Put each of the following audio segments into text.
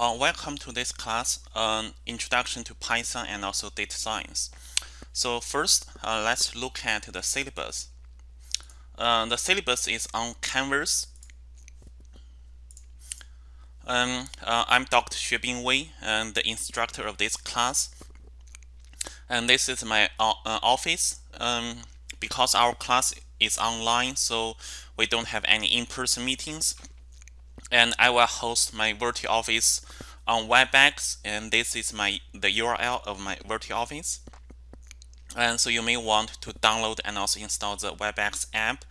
Uh, welcome to this class, um, Introduction to Python and also Data Science. So first, uh, let's look at the syllabus. Uh, the syllabus is on Canvas. Um, uh, I'm Dr. Xuebing Wei, and the instructor of this class. And this is my uh, office. Um, because our class is online, so we don't have any in-person meetings and I will host my virtual office on WebEx and this is my the URL of my virtual office and so you may want to download and also install the WebEx app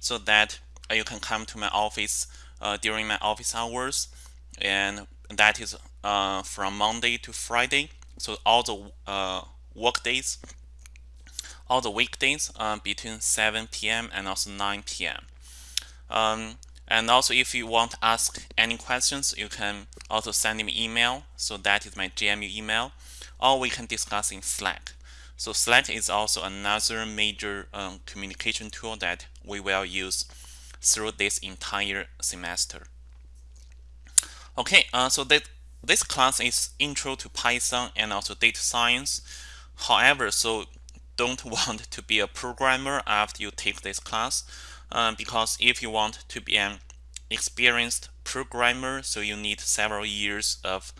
so that you can come to my office uh, during my office hours and that is uh, from Monday to Friday so all the uh, work days all the weekdays uh, between 7 p.m. and also 9 p.m. Um, and also, if you want to ask any questions, you can also send me email. So that is my GMU email, or we can discuss in Slack. So Slack is also another major um, communication tool that we will use through this entire semester. Okay, uh, so that this class is intro to Python and also data science. However, so don't want to be a programmer after you take this class uh, because if you want to be an experienced programmer, so you need several years of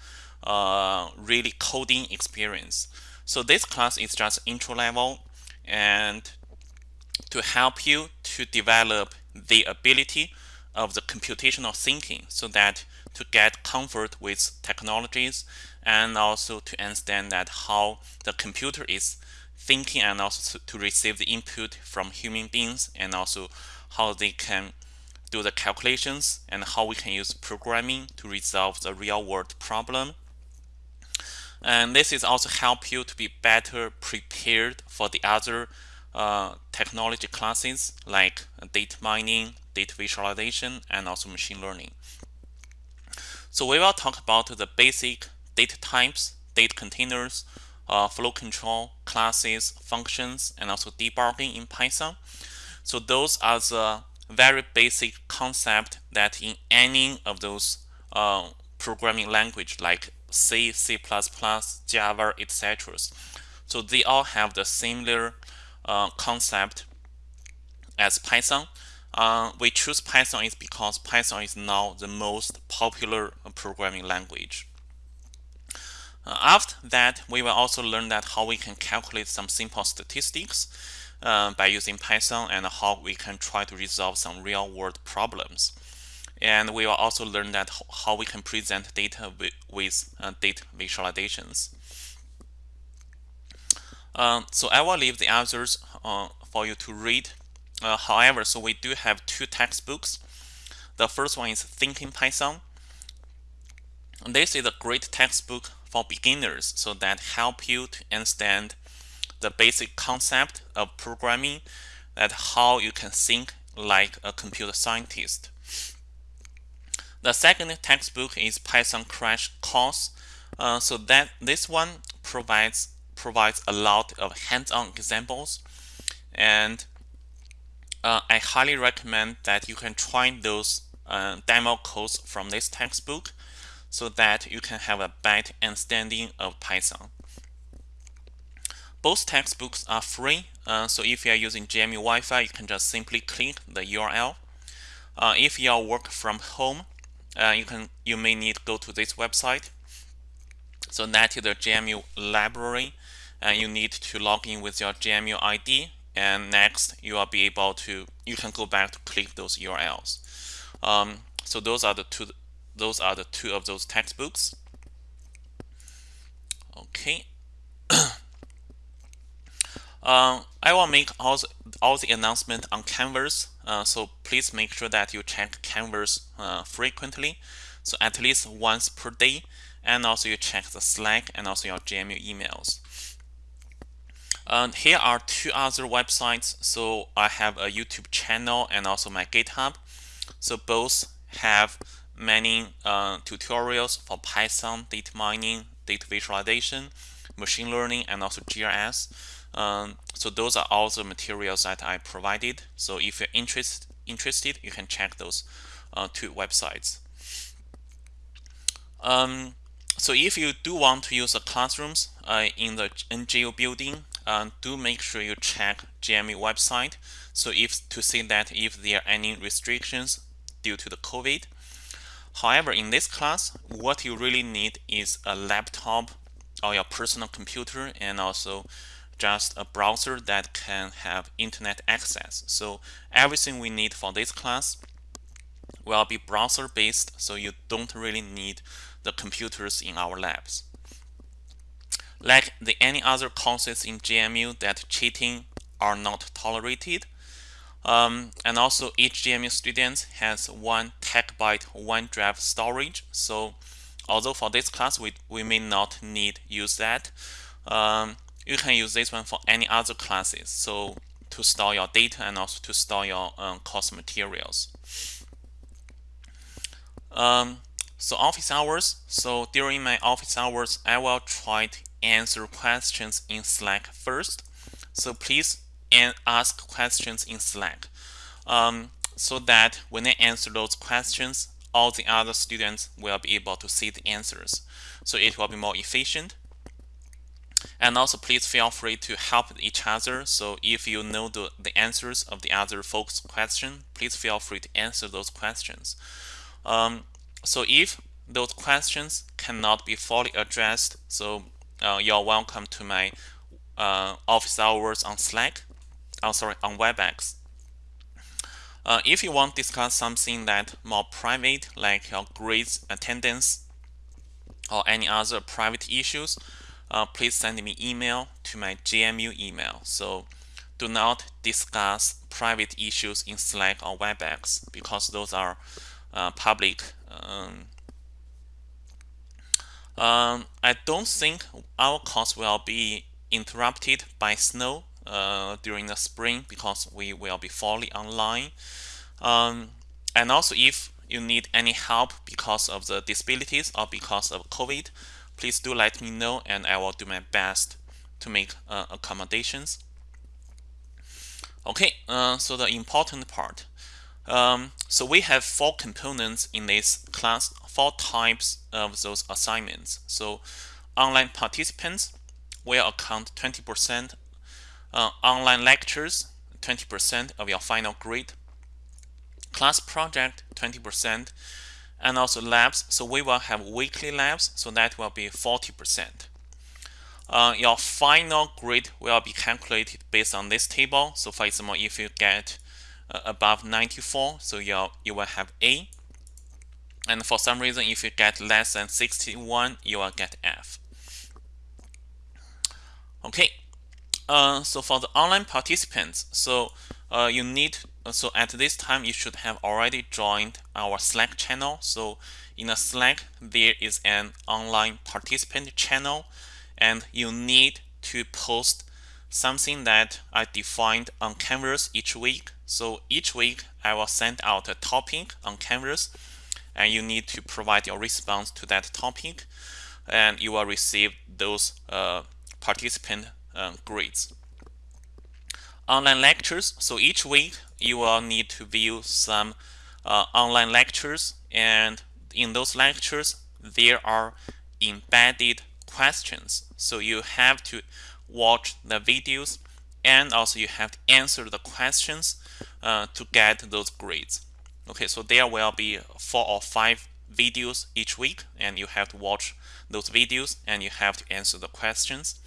uh, really coding experience. So this class is just intro level and to help you to develop the ability of the computational thinking so that to get comfort with technologies and also to understand that how the computer is thinking and also to receive the input from human beings and also how they can do the calculations and how we can use programming to resolve the real world problem. And this is also help you to be better prepared for the other uh, technology classes like data mining, data visualization, and also machine learning. So we will talk about the basic data types, data containers, uh, flow control, classes, functions, and also debugging in Python. So those are the very basic concept that in any of those uh, programming language like C, C++, Java, etc. So they all have the similar uh, concept as Python. Uh, we choose Python is because Python is now the most popular programming language. Uh, after that, we will also learn that how we can calculate some simple statistics uh, by using Python and how we can try to resolve some real-world problems. And we will also learn that how we can present data with, with uh, data visualizations. Uh, so I will leave the others uh, for you to read. Uh, however, so we do have two textbooks. The first one is Thinking Python. This is a great textbook for beginners so that help you to understand the basic concept of programming that how you can think like a computer scientist. The second textbook is Python Crash Course. Uh, so that this one provides provides a lot of hands-on examples and uh, I highly recommend that you can try those uh, demo codes from this textbook so that you can have a better understanding of Python. Both textbooks are free, uh, so if you are using GMU Wi-Fi, you can just simply click the URL. Uh, if you are work from home, uh, you can you may need to go to this website. So that is the GMU library, and you need to log in with your GMU ID. And next, you will be able to you can go back to click those URLs. Um, so those are the two those are the two of those textbooks. Okay. uh, I will make all the, all the announcement on Canvas, uh, so please make sure that you check Canvas uh, frequently, so at least once per day, and also you check the Slack and also your GMU emails. And here are two other websites. So I have a YouTube channel and also my GitHub. So both have many uh, tutorials for Python, data mining, data visualization, machine learning, and also GIS. Um, so those are all the materials that I provided. So if you're interest, interested, you can check those uh, two websites. Um, so if you do want to use the classrooms uh, in the NGO building, uh, do make sure you check GMU website. So if to see that if there are any restrictions due to the COVID. However, in this class, what you really need is a laptop or your personal computer and also just a browser that can have internet access. So everything we need for this class will be browser based so you don't really need the computers in our labs. Like the any other courses in GMU that cheating are not tolerated. Um, and also each GMU student has one terabyte OneDrive storage. So although for this class we, we may not need use that, um, you can use this one for any other classes. So to store your data and also to store your um, course materials. Um, so office hours. So during my office hours, I will try to answer questions in Slack first. So please ask questions in Slack um, so that when I answer those questions, all the other students will be able to see the answers. So it will be more efficient. And also please feel free to help each other. So if you know the, the answers of the other folks' question, please feel free to answer those questions. Um, so if those questions cannot be fully addressed, so uh, you're welcome to my uh, office hours on Slack, oh sorry, on WebEx. Uh, if you want to discuss something that more private, like your grades, attendance, or any other private issues, uh, please send me email to my GMU email. So do not discuss private issues in Slack or WebEx because those are uh, public. Um, um, I don't think our course will be interrupted by snow uh, during the spring because we will be fully online. Um, and also if you need any help because of the disabilities or because of COVID, please do let me know and I will do my best to make uh, accommodations. Okay, uh, so the important part. Um, so we have four components in this class, four types of those assignments. So online participants will account 20%, uh, online lectures 20% of your final grade, class project 20%, and also labs. So we will have weekly labs, so that will be 40%. Uh, your final grade will be calculated based on this table. So for example, if you get uh, above 94, so you you will have A. And for some reason, if you get less than 61, you will get F. Okay, uh, so for the online participants, so uh, you need so at this time you should have already joined our Slack channel. So in a Slack there is an online participant channel, and you need to post something that I defined on Canvas each week. So each week I will send out a topic on Canvas and you need to provide your response to that topic and you will receive those uh, participant uh, grades. Online lectures. So each week you will need to view some uh, online lectures and in those lectures there are embedded questions. So you have to watch the videos and also you have to answer the questions uh, to get those grades. Okay, so there will be four or five videos each week and you have to watch those videos and you have to answer the questions.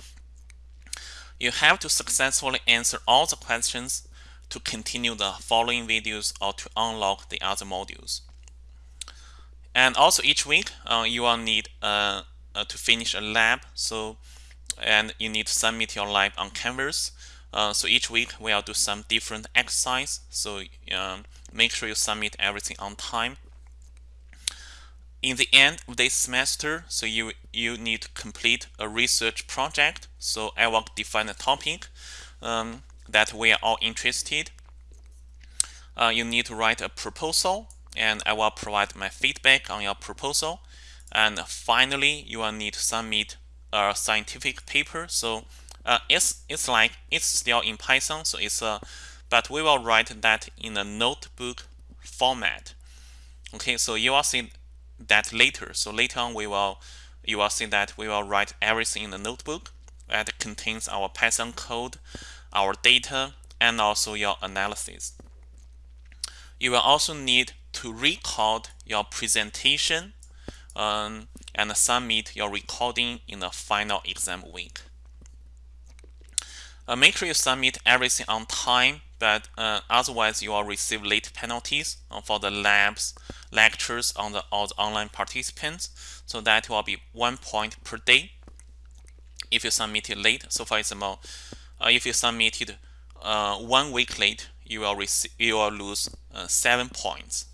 You have to successfully answer all the questions to continue the following videos or to unlock the other modules. And also each week uh, you will need uh, uh, to finish a lab. So and you need to submit your lab on Canvas. Uh, so each week we'll do some different exercise. So um, make sure you submit everything on time. In the end of this semester, so you you need to complete a research project. So I will define a topic um, that we are all interested. Uh, you need to write a proposal, and I will provide my feedback on your proposal. And finally, you will need to submit a scientific paper. So uh, it's it's like it's still in Python, so it's a but we will write that in a notebook format. Okay, so you will see that later. So later on, we will you will see that we will write everything in the notebook that contains our Python code, our data, and also your analysis. You will also need to record your presentation um, and submit your recording in the final exam week. Uh, make sure you submit everything on time, but uh, otherwise you will receive late penalties uh, for the labs, lectures on the, all the online participants. So that will be one point per day if you submit it late. So for example, if you submitted uh, one week late, you will you will lose uh, seven points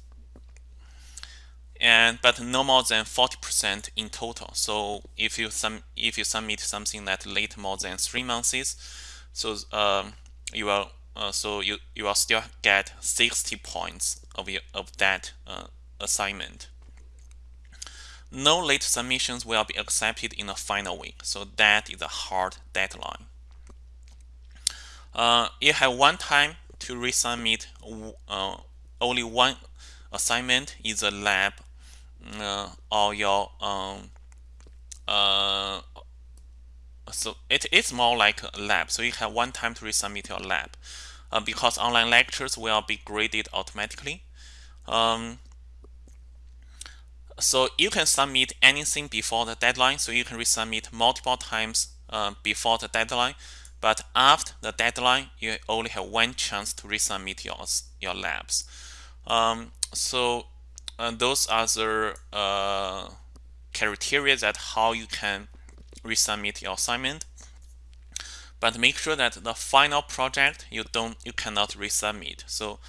and but no more than 40% in total. So if you sum if you submit something that late more than three months, so um, you will uh, so you you will still get 60 points of your, of that uh, assignment. No late submissions will be accepted in the final week, so that is a hard deadline. Uh, you have one time to resubmit uh, only one assignment in the lab uh, or your um, uh, so it is more like a lab. So you have one time to resubmit your lab uh, because online lectures will be graded automatically. Um, so you can submit anything before the deadline. So you can resubmit multiple times uh, before the deadline. But after the deadline, you only have one chance to resubmit your, your labs. Um, so uh, those are the uh, criteria that how you can resubmit your assignment. But make sure that the final project you don't you cannot resubmit. So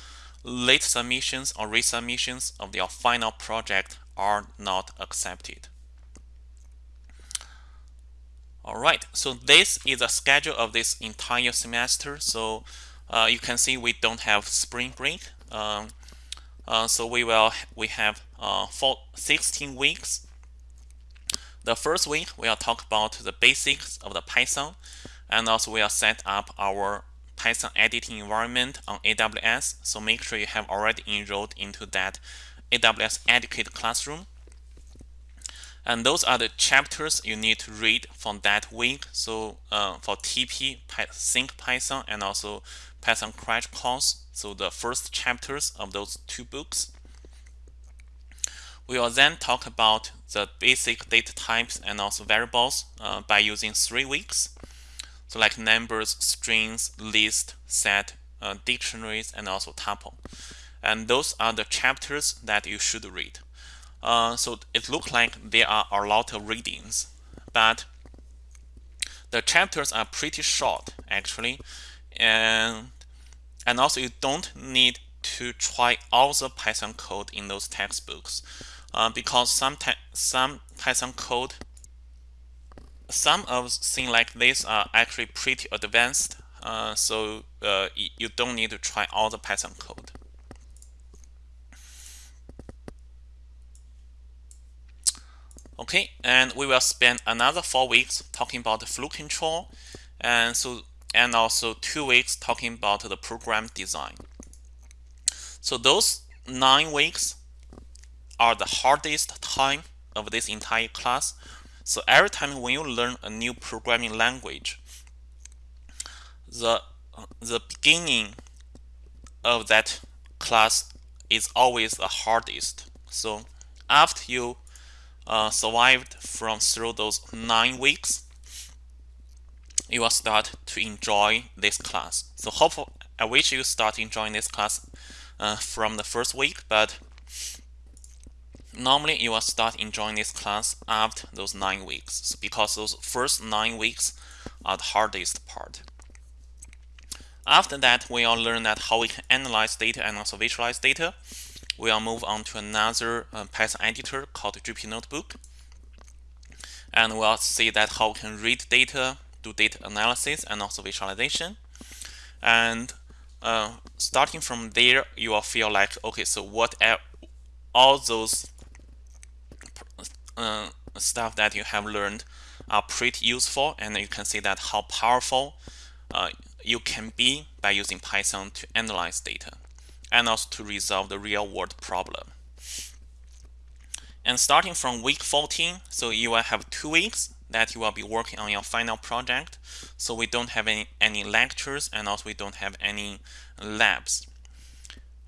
late submissions or resubmissions of your final project are not accepted. All right, so this is a schedule of this entire semester. So uh, you can see we don't have spring break. Um, uh, so we will we have uh, 16 weeks. The first week we will talk about the basics of the Python, and also we will set up our Python editing environment on AWS. So make sure you have already enrolled into that AWS Educate Classroom. And those are the chapters you need to read from that week. So uh, for TP, Think Python, and also Python Crash Course, so the first chapters of those two books. We will then talk about the basic data types and also variables uh, by using three weeks. So like numbers, strings, list, set, uh, dictionaries, and also tuple. And those are the chapters that you should read. Uh, so it looks like there are a lot of readings, but the chapters are pretty short actually, and and also you don't need to try all the Python code in those textbooks uh, because some some Python code, some of things like this are actually pretty advanced. Uh, so uh, you don't need to try all the Python code. Okay, and we will spend another four weeks talking about the flow control, and so and also two weeks talking about the program design. So those nine weeks are the hardest time of this entire class. So every time when you learn a new programming language, the the beginning of that class is always the hardest. So after you uh, survived from through those nine weeks, you will start to enjoy this class. So hopefully, I wish you start enjoying this class uh, from the first week, but normally you will start enjoying this class after those nine weeks because those first nine weeks are the hardest part. After that, we will learn that how we can analyze data and also visualize data we'll move on to another uh, Python editor called Jupyter Notebook. And we'll see that how we can read data, do data analysis, and also visualization. And uh, starting from there, you will feel like, okay, so what all those uh, stuff that you have learned are pretty useful, and you can see that how powerful uh, you can be by using Python to analyze data and also to resolve the real world problem. And starting from week 14, so you will have two weeks that you will be working on your final project. So we don't have any, any lectures and also we don't have any labs.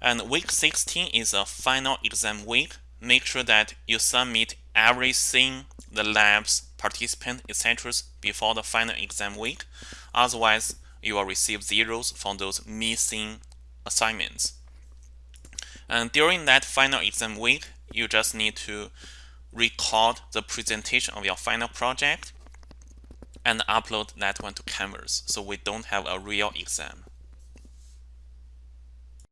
And week 16 is a final exam week. Make sure that you submit everything, the labs, participant, etc. before the final exam week. Otherwise, you will receive zeros for those missing assignments. And during that final exam week, you just need to record the presentation of your final project and upload that one to Canvas so we don't have a real exam.